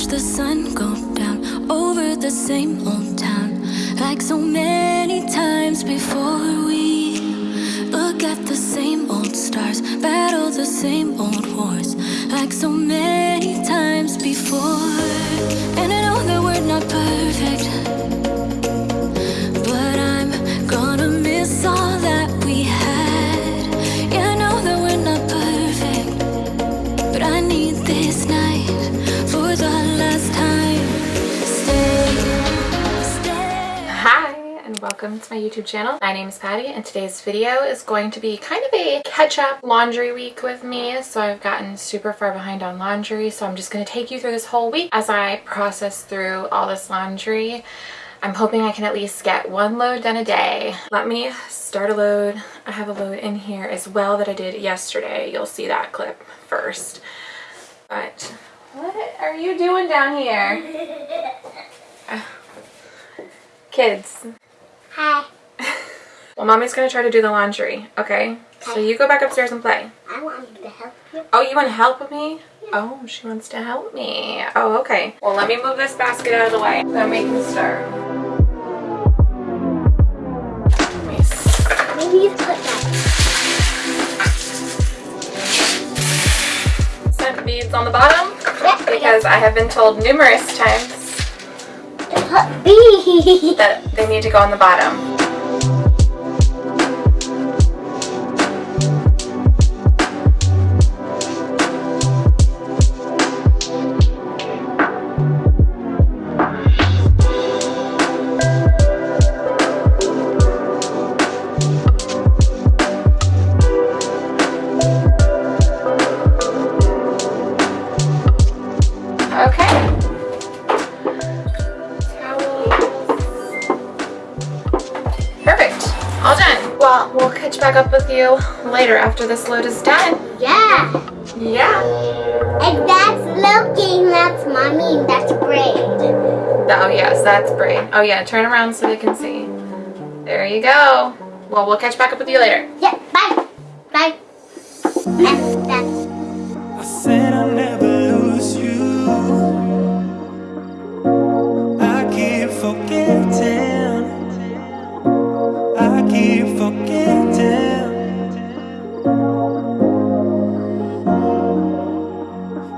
watch the sun go down over the same old town like so many times before. We look at the same old stars battle the same old wars like so many times before. And i know that we're not perfect welcome to my YouTube channel. My name is Patty and today's video is going to be kind of a catch-up laundry week with me. So I've gotten super far behind on laundry so I'm just going to take you through this whole week as I process through all this laundry. I'm hoping I can at least get one load done a day. Let me start a load. I have a load in here as well that I did yesterday. You'll see that clip first. But what are you doing down here? Kids, Hi. Well, mommy's gonna try to do the laundry, okay? So you go back upstairs and play. I want you to help you. Oh, you want to help me? Oh, she wants to help me. Oh, okay. Well, let me move this basket out of the way. Then we can start. Let me s- Maybe you put that. Scent beads on the bottom Yep. because I have been told numerous times That they need to go on the bottom. Well, we'll catch back up with you later after this load is done. yeah. Yeah. And that's looking. That's mommy. and That's braid. Oh, yes, that's braid. Oh, yeah, turn around so they can see. There you go. Well, we'll catch back up with you later. Yeah. Bye. Bye.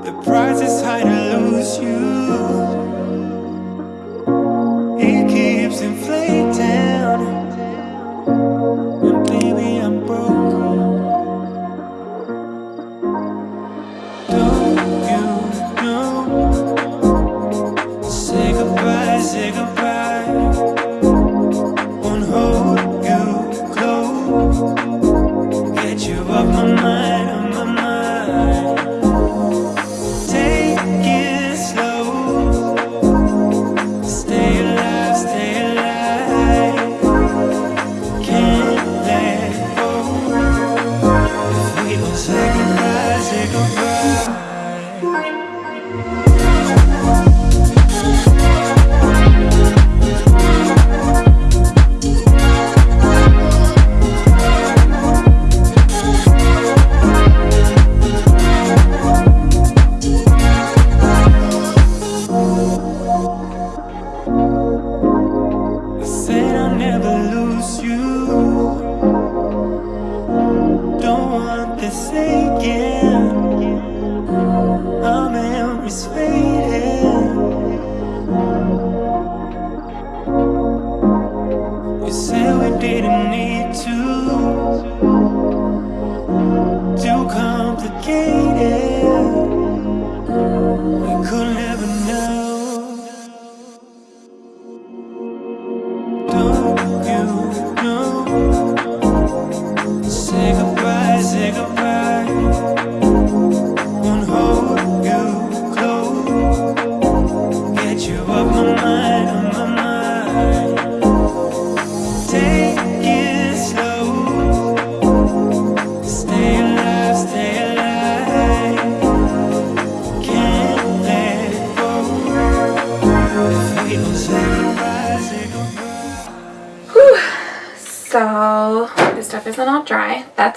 The price is high to lose you. I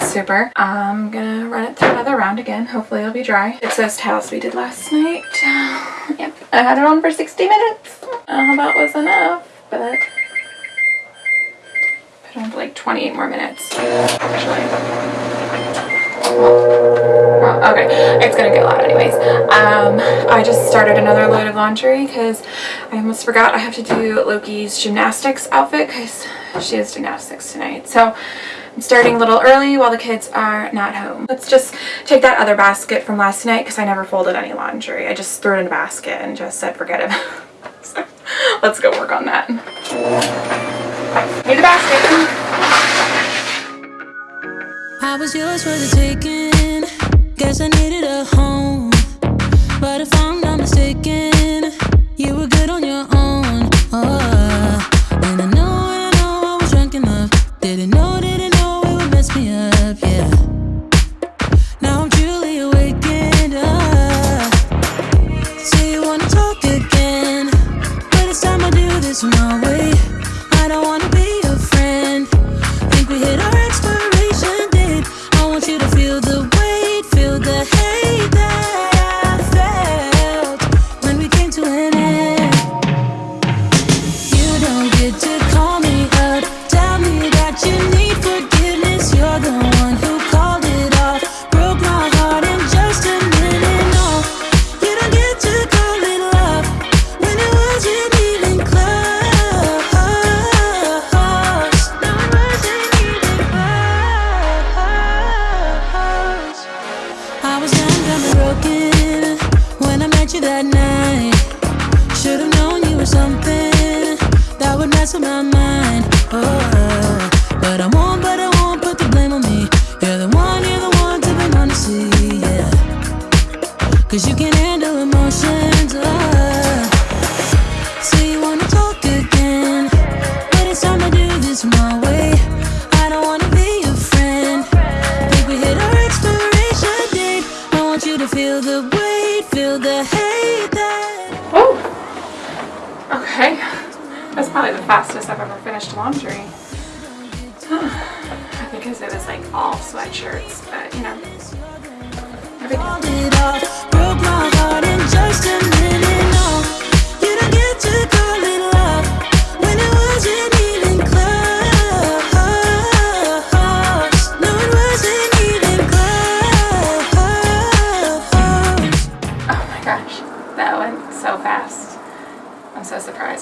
super. I'm gonna run it through another round again. Hopefully it'll be dry. It's those towels we did last night. Yep. I had it on for 60 minutes. Uh, that was enough, but put on for like 28 more minutes, actually. Well, okay, it's gonna get loud anyways. Um, I just started another load of laundry because I almost forgot I have to do Loki's gymnastics outfit because she has gymnastics tonight. So I'm starting a little early while the kids are not home. Let's just take that other basket from last night because I never folded any laundry. I just threw it in a basket and just said forget it. so let's go work on that. Need the basket. I was yours for the taking. Guess I needed a home. But if I'm not mistaken,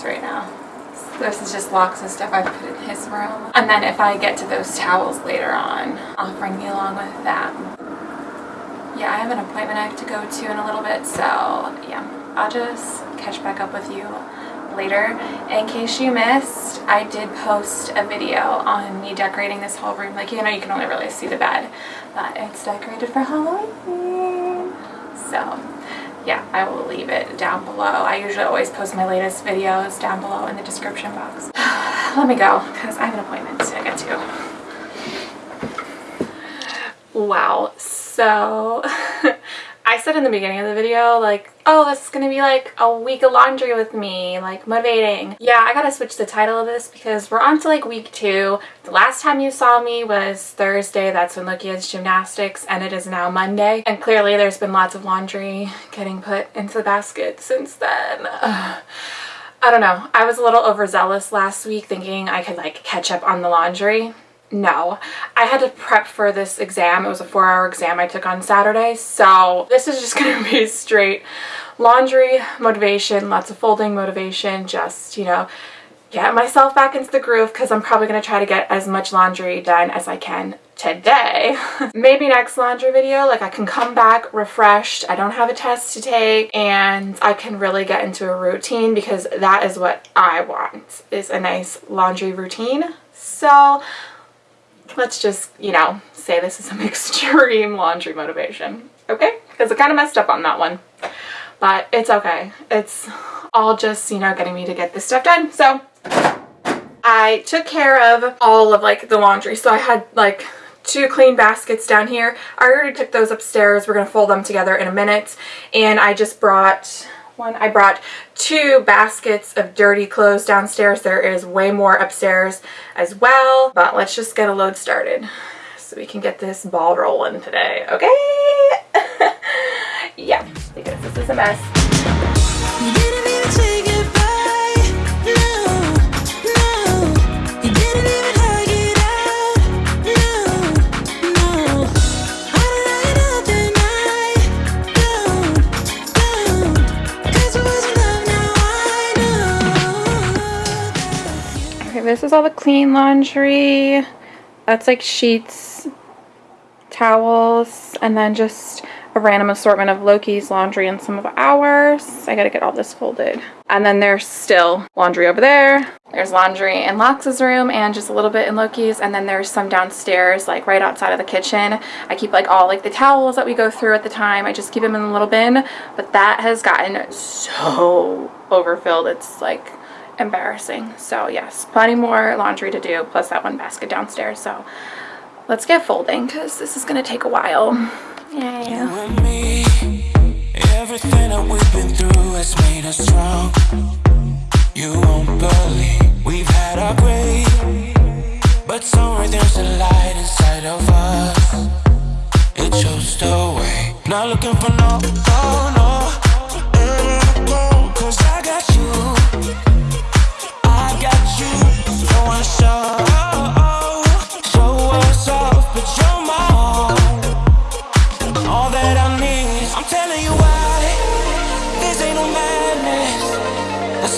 right now. This is just locks and stuff I put in his room. And then if I get to those towels later on, I'll bring you along with them. Yeah, I have an appointment I have to go to in a little bit, so yeah, I'll just catch back up with you later. In case you missed, I did post a video on me decorating this whole room. Like, you know, you can only really see the bed, but it's decorated for Halloween. So, yeah, I will leave it down below. I usually always post my latest videos down below in the description box. Let me go, because I have an appointment to get to. Wow, so I said in the beginning of the video, like, oh, this is gonna be like a week of laundry with me, like motivating. Yeah, I gotta switch the title of this because we're on to like week two. The last time you saw me was Thursday, that's when Loki has gymnastics, and it is now Monday. And clearly there's been lots of laundry getting put into the basket since then. Ugh. I don't know. I was a little overzealous last week thinking I could like catch up on the laundry. No, I had to prep for this exam. It was a four hour exam I took on Saturday. So this is just going to be straight laundry motivation, lots of folding motivation, just, you know, get myself back into the groove because I'm probably going to try to get as much laundry done as I can today. Maybe next laundry video, like I can come back refreshed. I don't have a test to take and I can really get into a routine because that is what I want is a nice laundry routine. So let's just, you know, say this is some extreme laundry motivation, okay? Because I kind of messed up on that one, but it's okay. It's all just, you know, getting me to get this stuff done. So I took care of all of like the laundry. So I had like two clean baskets down here. I already took those upstairs. We're going to fold them together in a minute. And I just brought one. I brought two baskets of dirty clothes downstairs. There is way more upstairs as well. But let's just get a load started so we can get this ball rolling today. Okay? yeah, because this is a mess. This is all the clean laundry. That's like sheets, towels, and then just a random assortment of Loki's laundry and some of ours. I gotta get all this folded. And then there's still laundry over there. There's laundry in Lox's room and just a little bit in Loki's. And then there's some downstairs, like right outside of the kitchen. I keep like all like the towels that we go through at the time. I just keep them in a little bin. But that has gotten so overfilled. It's like embarrassing. So yes, plenty more laundry to do, plus that one basket downstairs. So let's get folding because this is gonna take a while. And me, everything that we've been through has made us strong. You won't believe we've had our but somewhere there's a light inside of us. It the way. Not looking for no, oh, no, no. 'cause I got.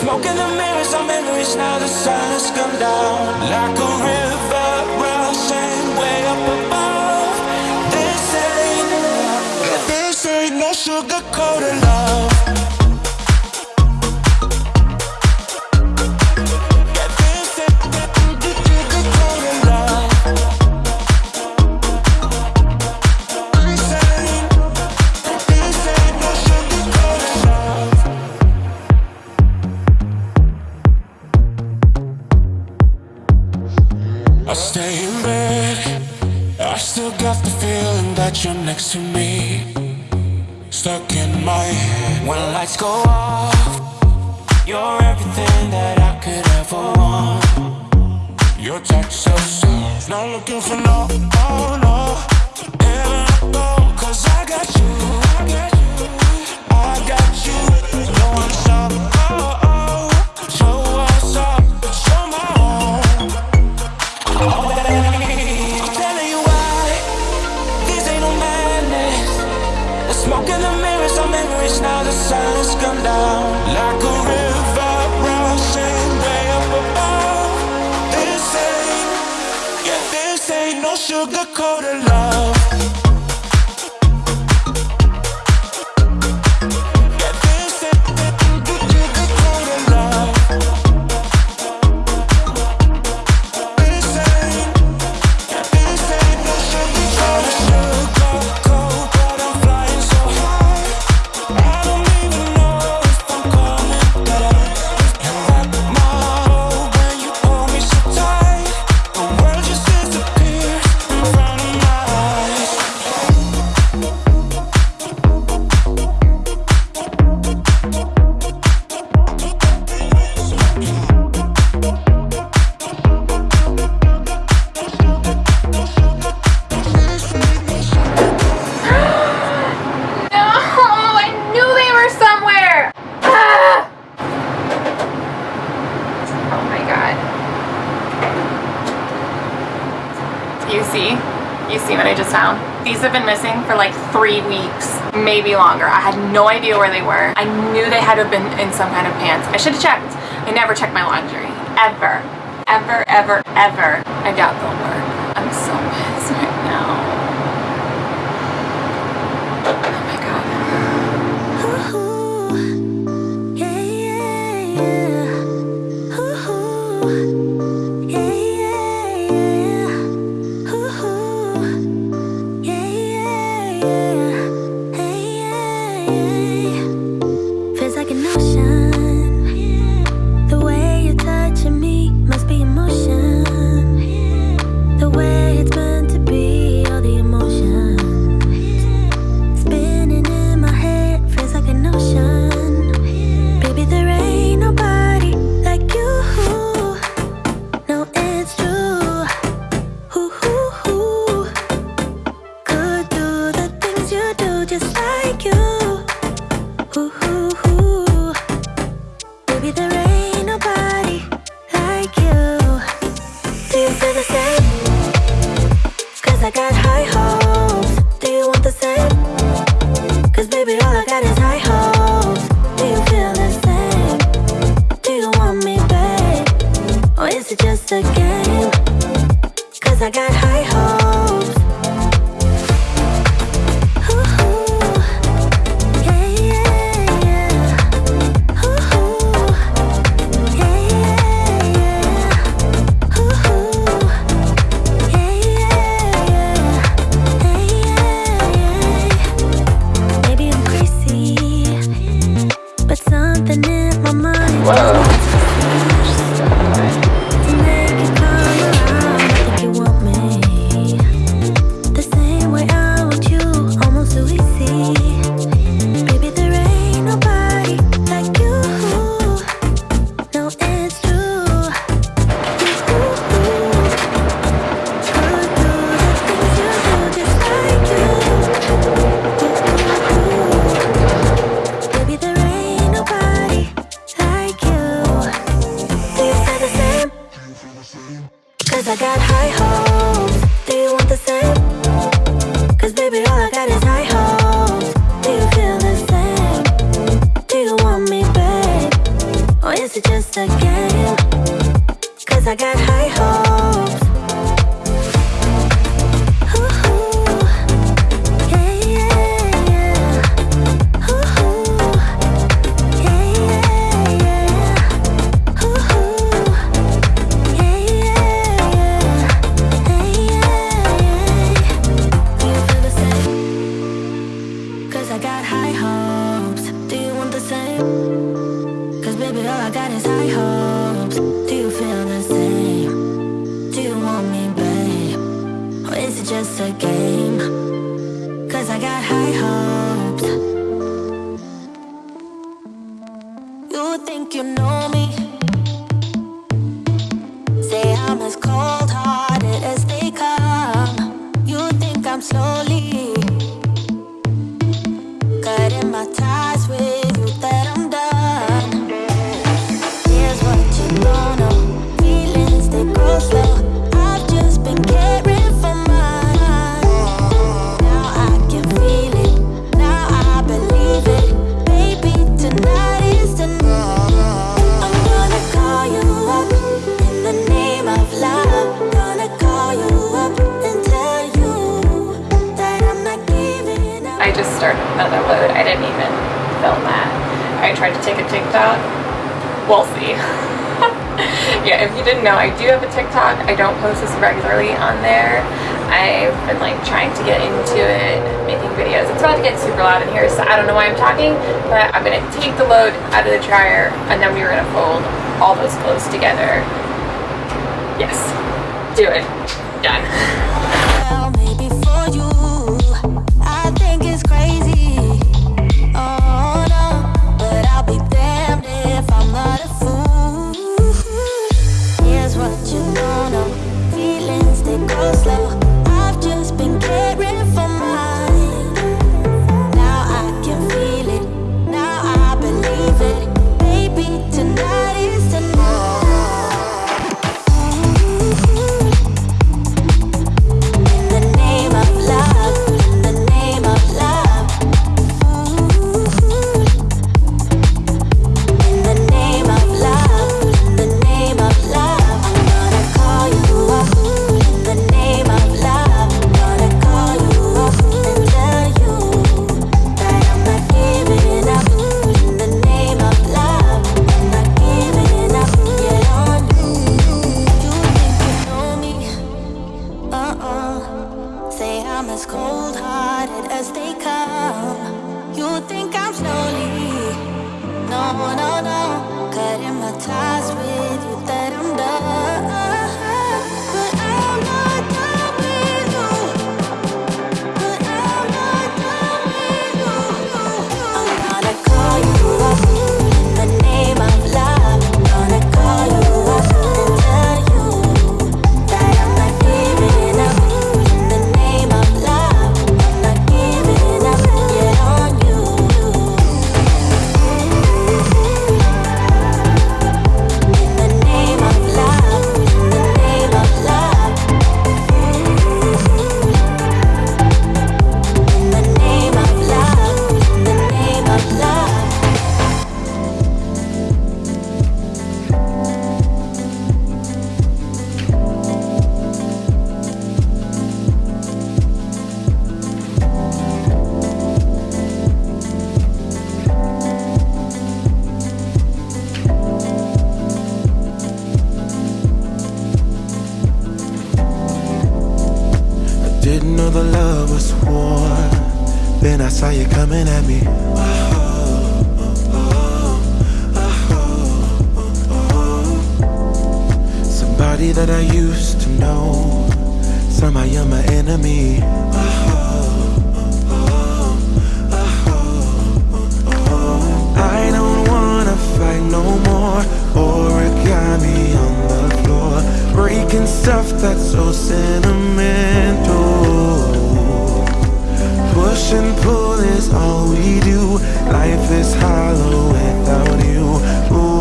Smoke in the mirrors are memories now. The sun has come down like a river rushing way up above. This ain't, this ain't no sugar coated love. I still got the feeling that you're next to me. Stuck in my head when lights go off. You're everything that I could ever want. Your touch so soft. Not looking for no, oh no, no. Never go, 'cause I got you. I got you. Sugar coated love. Have been missing for like three weeks, maybe longer. I had no idea where they were. I knew they had to have been in some kind of pants. I should have checked. I never check my laundry. Ever. Ever, ever, ever. I doubt they'll work. I'm so pissed right now. Oh my god. Feels be the Wow. got high hopes you know I just started another load. I didn't even film that. I tried to take a TikTok. We'll see. yeah, if you didn't know, I do have a TikTok. I don't post this regularly on there. I've been like trying to get into it, making videos. It's about to get super loud in here, so I don't know why I'm talking, but I'm gonna take the load out of the dryer and then we are gonna fold all those clothes together. Yes, do it, done. I'm as cold-hearted as they come. You think I'm slowly? No, no, no. Cutting my ties with you. Somebody that I used to know. Somehow you're my enemy. I don't wanna fight no more. Origami on the floor. Breaking stuff that's so sentimental. Push and pull is all we do. Life is hollow without you. Ooh,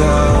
Without